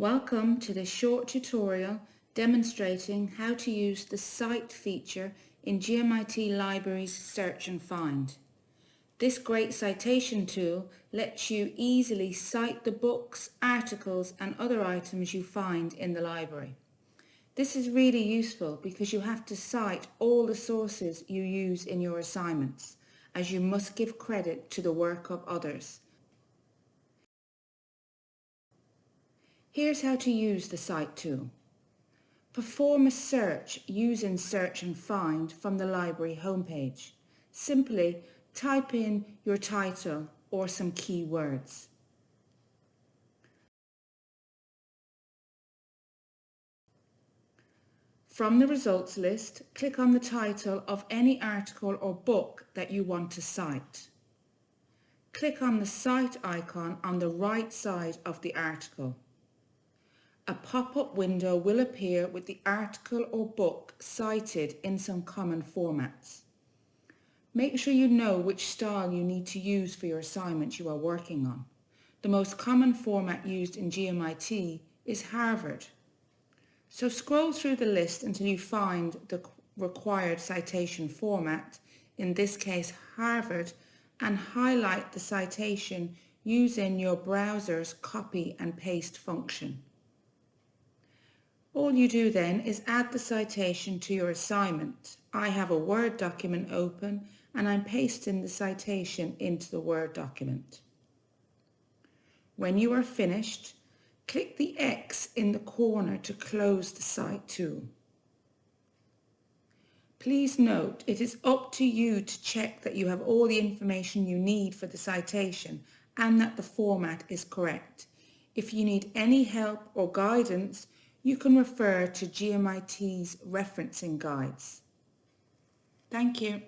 Welcome to this short tutorial demonstrating how to use the Cite feature in GMIT Libraries Search and Find. This great citation tool lets you easily cite the books, articles and other items you find in the library. This is really useful because you have to cite all the sources you use in your assignments, as you must give credit to the work of others. Here's how to use the Cite tool. Perform a search using Search and Find from the library homepage. Simply type in your title or some keywords. From the results list, click on the title of any article or book that you want to cite. Click on the Cite icon on the right side of the article. A pop-up window will appear with the article or book cited in some common formats. Make sure you know which style you need to use for your assignment you are working on. The most common format used in GMIT is Harvard. So scroll through the list until you find the required citation format, in this case Harvard, and highlight the citation using your browser's copy and paste function. All you do then is add the citation to your assignment. I have a Word document open and I'm pasting the citation into the Word document. When you are finished, Click the X in the corner to close the Cite tool. Please note it is up to you to check that you have all the information you need for the citation and that the format is correct. If you need any help or guidance, you can refer to GMIT's referencing guides. Thank you.